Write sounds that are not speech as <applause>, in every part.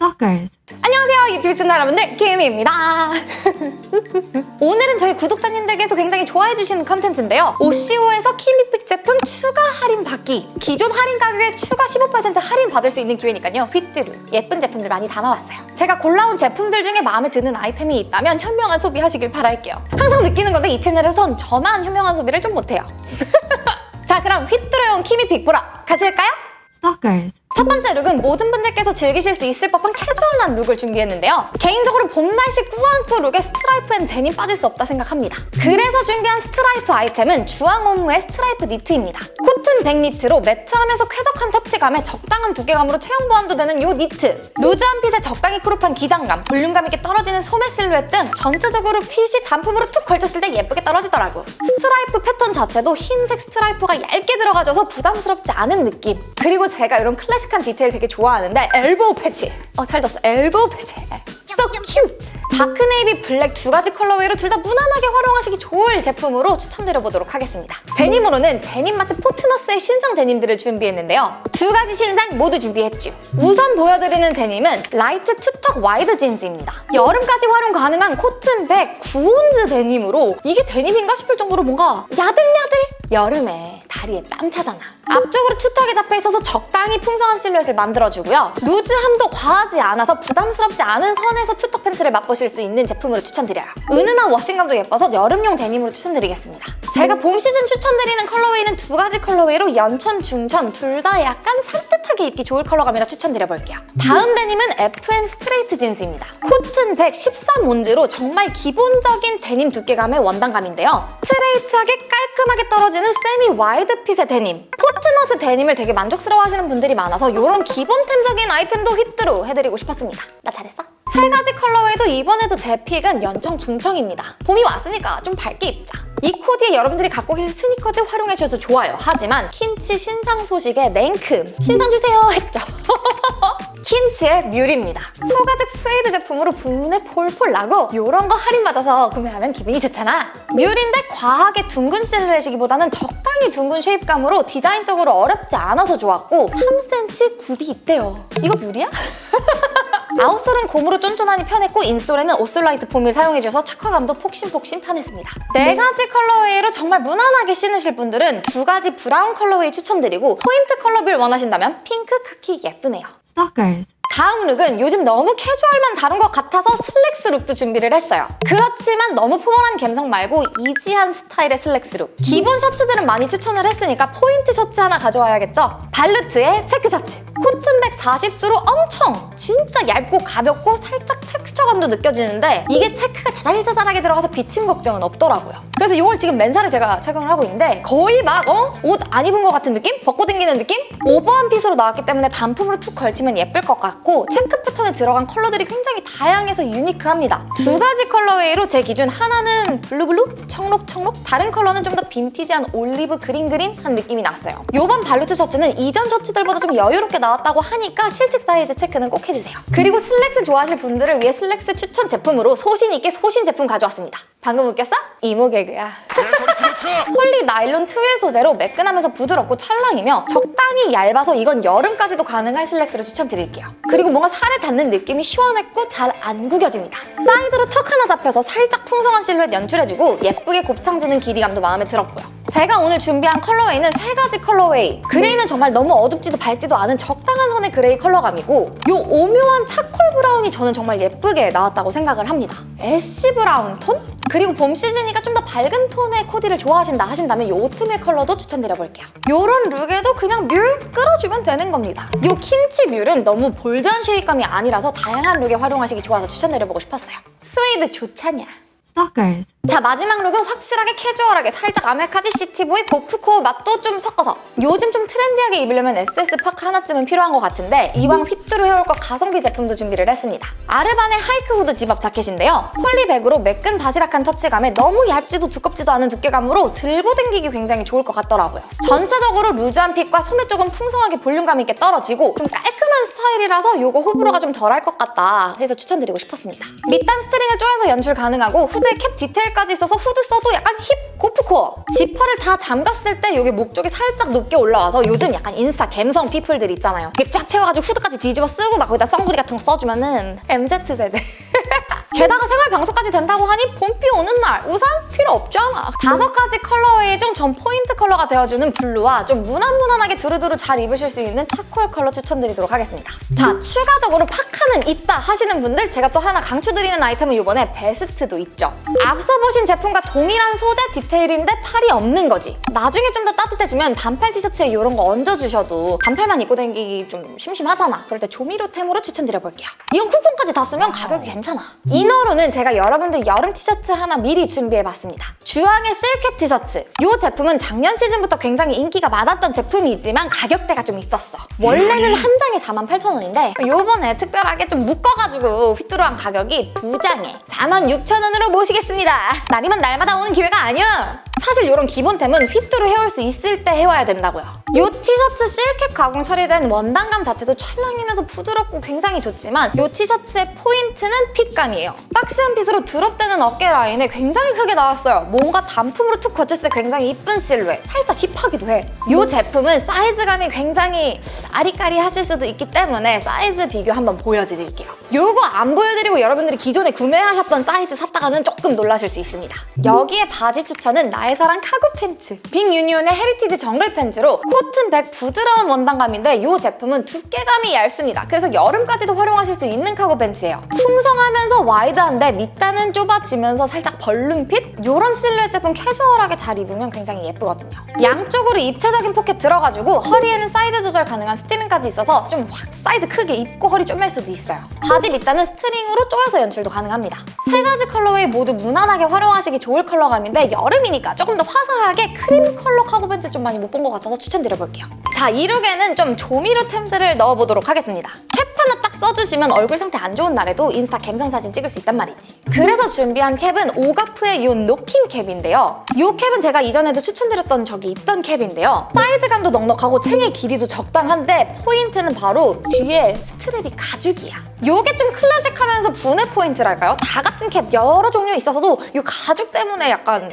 Stalkers. 안녕하세요 유튜브 시청자 여러분들 김희입니다 <laughs> 오늘은 저희 구독자님들께서 굉장히 좋아해 주시는 컨텐츠인데요 오시오에서 키미픽 제품 추가 할인 받기 기존 할인 가격에 추가 15% 할인 받을 수 있는 기회니까요 휘뚜루 예쁜 제품들 많이 담아왔어요 제가 골라온 제품들 중에 마음에 드는 아이템이 있다면 현명한 소비하시길 바랄게요 항상 느끼는 건데 이 채널에선 저만 현명한 소비를 좀 못해요 <laughs> 자 그럼 휘뚜루용 키미픽 보러 가실까요? Stalkers. 첫 번째 룩은 모든 분들께서 즐기실 수 있을 법한 캐주얼한 룩을 준비했는데요. 개인적으로 봄 날씨 꾸안꾸 룩에 스트라이프 and 데님 빠질 수 없다 생각합니다. 그래서 준비한 스트라이프 아이템은 주앙 옴므의 스트라이프 니트입니다. 코튼 백 니트로 매트하면서 쾌적한 터치감에 적당한 두께감으로 체형 보완도 되는 이 니트. loose한 fit에 적당히 crop한 기장감, 볼륨감 있게 떨어지는 소매 실루엣 등 전체적으로 핏이 단품으로 툭 걸쳤을 때 예쁘게 떨어지더라고. 스트라이프 패턴 자체도 흰색 스트라이프가 얇게 들어가져서 부담스럽지 않은 느낌. 그리고 제가 이런 클래식한 디테일 되게 좋아하는데 elbow patch. 어, 잘 졌어. elbow patch. So cute! dark navy black 두 가지 colorway로 둘 다 무난하게 활용하시기 좋을 제품으로 추천드려보도록 하겠습니다. 데님으로는 데님 맛집 포트너스의 신상 데님들을 준비했는데요. 두 가지 신상 모두 준비했죠. 우선 보여드리는 데님은 light two tuck wide jeans입니다. 여름까지 활용 가능한 코튼 백 구 온스 데님으로 이게 데님인가 싶을 정도로 뭔가 야들야들 여름에 다리에 땀 차잖아. 앞쪽으로 two tuck이 잡혀 있어서 적당히 풍성한 실루엣을 만들어주고요. loose함도 과하지 않아서 부담스럽지 않은 선에서 two tuck 팬츠를 맛보실 수 있는 제품으로 추천드려요. 은은한 washing감도 예뻐서 여름용 데님으로 추천드리겠습니다. 제가 봄 시즌 추천드리는 colorway는 두 가지 colorway로 연청, 중청 둘 다 약간 산뜻하게 입기 좋을 컬러감이라 추천드려볼게요. 다음 데님은 FN straight jeans입니다. 코튼 113 온스로 정말 기본적인 데님 두께감의 원단감인데요. 스트레이트하게 깔끔하게 떨어지는 semi wide fit의 데님. 포트너스 데님을 되게 만족스러워하시는 분들이 많아서 이런 기본템적인 아이템도 휘뚜루 해드리고 싶었습니다. 나 잘했어? 세 가지 colorway도 이번에도 제 pick은 연청 중청입니다. 봄이 왔으니까 좀 밝게 입자. 이 코디에 여러분들이 갖고 계신 스니커즈 활용해주셔도 좋아요. 하지만 킴치 신상 소식에 냉큼 신상 주세요 했죠. <laughs> 킴치의 뮬입니다. 소가죽 스웨이드 제품으로 분문에 폴폴 나고 이런 거 할인받아서 구매하면 기분이 좋잖아. 뮬인데 과하게 둥근 실루엣이기보다는 적당히 둥근 shape감으로 디자인적으로 어렵지 않아서 좋았고 3cm 굽이 있대요. 이거 뮬이야? <laughs> outsole은 고무로 쫀쫀하니 편했고 insole에는 OrthoLite foam을 사용해줘서 착화감도 폭신폭신 편했습니다. 네 가지 colorway로 정말 무난하게 신으실 분들은 두 가지 브라운 colorway 추천드리고 포인트 컬러를 원하신다면 핑크, 카키 예쁘네요. Stalkers. 다음 룩은 요즘 너무 캐주얼만 다룬 것 같아서 슬랙스 룩도 준비를 했어요. 그렇지만 너무 formal한 감성 말고 easy한 스타일의 슬랙스 룩. 기본 셔츠들은 많이 추천을 했으니까 포인트 셔츠 하나 가져와야겠죠? 발루트의 체크 셔츠. 코튼백 40수로 엄청 진짜 얇고 가볍고 살짝 텍스처감도 느껴지는데 이게 체크가 자잘자잘하게 들어가서 비침 걱정은 없더라고요. 그래서 이걸 지금 맨살에 제가 착용을 하고 있는데 거의 막 어? 옷 안 입은 것 같은 느낌? 벗고 다니는 느낌? 오버한 핏으로 나왔기 때문에 단품으로 툭 걸치면 예쁠 것 같고 체크 패턴에 들어간 컬러들이 굉장히 다양해서 unique합니다. 두 가지 colorway로 제 기준 하나는 블루블루, 청록청록 다른 컬러는 좀 더 빈티지한 올리브 그린그린한 느낌이 났어요. 이번 발루트 셔츠는 이전 셔츠들보다 좀 여유롭게 나왔다고 하니까 실측 사이즈 체크는 꼭 해주세요. 그리고 슬랙스 좋아하실 분들을 위해 슬랙스 추천 제품으로 소신 있게 소신 제품 가져왔습니다. 방금 웃겼어? 이모 개그 야. <laughs> 폴리 나일론 twill 소재로 매끈하면서 부드럽고 찰랑이며 적당히 얇아서 이건 여름까지도 가능할 슬랙스를 추천드릴게요. 그리고 뭔가 살에 닿는 느낌이 시원했고 잘 안 구겨집니다. 사이드로 턱 하나 잡혀서 살짝 풍성한 실루엣 연출해주고 예쁘게 곱창지는 길이감도 마음에 들었고요. 제가 오늘 준비한 colorway는 세 가지 colorway. 그레이는 정말 너무 어둡지도 밝지도 않은 적당한 선의 그레이 컬러감이고 이 오묘한 차콜 브라운이 저는 정말 예쁘게 나왔다고 생각을 합니다. ash brown 톤? 그리고 봄 시즌이니까 좀 더 밝은 톤의 코디를 좋아하신다 하신다면 이 oatmeal 컬러도 추천드려볼게요. 이런 룩에도 그냥 뮬 끌어주면 되는 겁니다. 이 킴치 뮬은 너무 bold한 shape감이 아니라서 다양한 룩에 활용하시기 좋아서 추천드려보고 싶었어요. 스웨이드 좋잖냐? Stalkers. 자 마지막 룩은 확실하게 캐주얼하게 살짝 아메카지 시티보이 고프코어 맛도 좀 섞어서 요즘 좀 trendy하게 입으려면 SS 파카 하나쯤은 필요한 것 같은데 이왕 휘뚜루 해올 것 가성비 제품도 준비를 했습니다. 아르반의 하이크 후드 집업 자켓인데요. 폴리백으로 매끈 바스락한 터치감에 너무 얇지도 두껍지도 않은 두께감으로 들고 다니기 굉장히 좋을 것 같더라고요. 전체적으로 loose한 핏과 소매 쪽은 풍성하게 볼륨감 있게 떨어지고 좀 깔끔한 스타일이라서 요거 호불호가 좀 덜할 것 같다 해서 추천드리고 싶었습니다. 밑단 스트링을 조여서 연출 가능하고 후드에 캡 디테일까지 있어서 후드 써도 약간 hip gorpcore. 지퍼를 다 잠갔을 때 여기 목 쪽이 살짝 높게 올라와서 요즘 약간 인스타 갬성 피플들 있잖아요. 이게 쫙 채워가지고 후드까지 뒤집어 쓰고 막 거기다 선글이 같은 거 써주면은 MZ세대. <laughs> 게다가 생활 방수까지 된다고 하니 봄비 오는 날 우산 필요 없잖아. 다섯 가지 colorway 중 전 포인트 컬러가 되어주는 블루와 좀 무난무난하게 두루두루 잘 입으실 수 있는 차콜 컬러 추천드리도록 하겠습니다. 자, 추가적으로 파카는 있다 하시는 분들 제가 또 하나 강추드리는 아이템은 이번에 베스트도 있죠. 앞서 보신 제품과 동일한 소재 디테일인데 팔이 없는 거지. 나중에 좀 더 따뜻해지면 반팔 티셔츠에 이런 거 얹어주셔도 반팔만 입고 다니기 좀 심심하잖아. 그럴 때 조미료템으로 추천드려볼게요. 이건 쿠폰까지 다 쓰면 가격이 괜찮아. 이너로는 제가 여러분들 여름 티셔츠 하나 미리 준비해봤습니다. 주황의 실켓 티셔츠. 이 제품은 작년 시즌부터 굉장히 인기가 많았던 제품이지만 가격대가 좀 있었어. 원래는 한 장에 48,000원인데 요번에 특별하게 좀 묶어가지고 휘뚜루한 가격이 두 장에 46,000원으로 모시겠습니다. 날이면 날마다 오는 기회가 아니야. 사실 이런 기본템은 휘뚜루 해올 수 있을 때 해와야 된다고요. 이 티셔츠 실켓 가공 처리된 원단감 자체도 찰랑이면서 부드럽고 굉장히 좋지만 이 티셔츠의 포인트는 핏감이에요. boxy한 핏으로 드롭되는 어깨 라인에 굉장히 크게 나왔어요. 뭔가 단품으로 툭 걸쳤을 때 굉장히 이쁜 실루엣. 살짝 hip하기도 해. 이 제품은 사이즈감이 굉장히 아리까리 하실 수도 있기 때문에 사이즈 비교 한번 보여드릴게요. 이거 안 보여드리고 여러분들이 기존에 구매하셨던 사이즈 샀다가는 조금 놀라실 수 있습니다. 여기에 바지 추천은 나의 사랑 카고 팬츠. 빅유니온의 헤리티지 정글 팬츠로 코튼 백 부드러운 원단감인데 이 제품은 두께감이 얇습니다. 그래서 여름까지도 활용하실 수 있는 카고 팬츠예요. 풍성하면서 와이드한데 밑단은 좁아지면서 살짝 balloon fit? 이런 실루엣 제품 캐주얼하게 잘 입으면 굉장히 예쁘거든요. 양쪽으로 입체적인 포켓 들어가지고 허리에는 사이드 조절 가능한 스트링까지 있어서 좀 확 사이즈 크게 입고 허리 쪼맬 수도 있어요. 바지 밑단은 스트링으로 조여서 연출도 가능합니다. 세 가지 colorway 모두 무난하게 활용하시기 좋을 컬러감인데 여름이니까 조금 더 화사하게 크림 컬러 카고 팬츠 좀 많이 못 본 것 같아서 추천드려볼게요. 자, 이 룩에는 좀 조미료템들을 넣어보도록 하겠습니다. 캡 하나 딱 써주시면 얼굴 상태 안 좋은 날에도 인스타 갬성 사진 찍을 수 있단 말이지. 그래서 준비한 캡은 오가프의 이 노킹 캡인데요. 이 캡은 제가 이전에도 추천드렸던 적이 있던 캡인데요. 사이즈감도 넉넉하고 챙의 길이도 적당한데 포인트는 바로 뒤에 스트랩이 가죽이야. 이게 좀 클래식하면서 분해 포인트랄까요? 다 같은 캡 여러 종류 있어서도 이 가죽 때문에 약간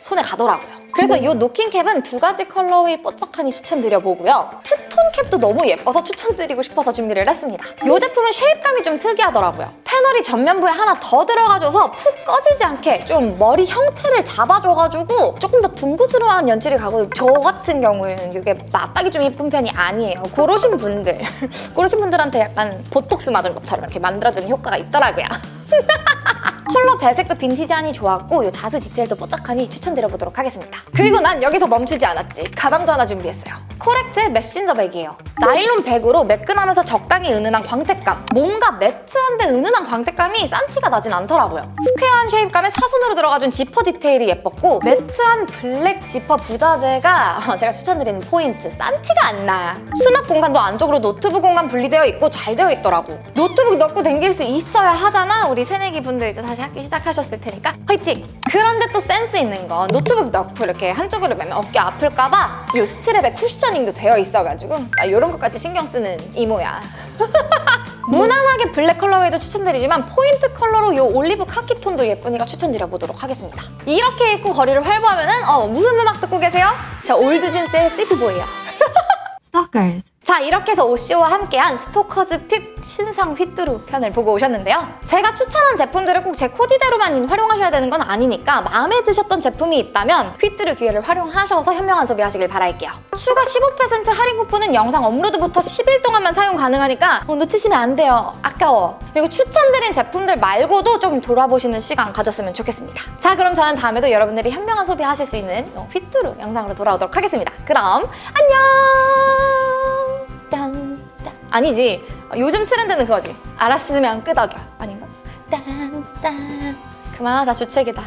손에 가더라고요. 그래서 이 노킹 캡은 두 가지 colorway 뽀짝하니 추천드려보고요. 투 톤 캡도 너무 예뻐서 추천드리고 싶어서 준비를 했습니다. 이 제품은 shape감이 좀 특이하더라고요. 패널이 전면부에 하나 더 들어가줘서 푹 꺼지지 않게 좀 머리 형태를 잡아줘가지고 조금 더 둥그스러운 연출이 가고 저 같은 경우에는 이게 마빡이 좀 예쁜 편이 아니에요. 그러신 분들, <laughs> 그러신 분들한테 약간 보톡스 맞은 것처럼 이렇게 만들어주는 효과가 있더라고요. <laughs> 컬러 배색도 빈티지하니 좋았고 이 자수 디테일도 뽀짝하니 추천드려보도록 하겠습니다. 그리고 난 여기서 멈추지 않았지. 가방도 하나 준비했어요. 코렉트의 메신저 백이에요. 나일론 백으로 매끈하면서 적당히 은은한 광택감. 뭔가 matte한데 은은한 광택감이 싼티가 나진 않더라고요. square한 shape감에 사선으로 들어가준 지퍼 디테일이 예뻤고 matte한 블랙 지퍼 부자재가 제가 추천드리는 포인트. 싼티가 안 나. 수납 공간도 안쪽으로 노트북 공간 분리되어 있고 잘 되어 있더라고. 노트북 넣고 댕길 수 있어야 하잖아. 우리 새내기 분들 이제 다시 학기 시작하셨을 테니까 화이팅! 그런데 또 센스 있는 건 노트북 넣고 이렇게 한쪽으로 매면 어깨 아플까 봐 이 strap에 cushioning도 되어 있어가지고 나 이런 것까지 신경 쓰는 이모야. <laughs> 무난하게 블랙 colorway도 추천드리지만 포인트 컬러로 이 올리브 카키 톤도 예쁘니까 추천드려보도록 하겠습니다. 이렇게 입고 거리를 활보하면 은 어, 무슨 음악 듣고 계세요? 저 올드진스의 시티보이야. <laughs> Stalkers. 자 이렇게 해서 오시오와 함께한 스토커즈 pick 신상 휘뚜루 편을 보고 오셨는데요. 제가 추천한 제품들을 꼭 제 코디대로만 활용하셔야 되는 건 아니니까 마음에 드셨던 제품이 있다면 휘뚜루 기회를 활용하셔서 현명한 소비하시길 바랄게요. 추가 15% 할인 쿠폰은 영상 업로드부터 10일 동안만 사용 가능하니까 어, 놓치시면 안 돼요. 아까워. 그리고 추천드린 제품들 말고도 좀 돌아보시는 시간 가졌으면 좋겠습니다. 자 그럼 저는 다음에도 여러분들이 현명한 소비하실 수 있는 어, 휘뚜루 영상으로 돌아오도록 하겠습니다. 그럼 안녕! 아니지. 어, 요즘 트렌드는 그거지. 알았으면 끄덕여. 아닌가? 딴, 딴. 그만하자, 주책이다.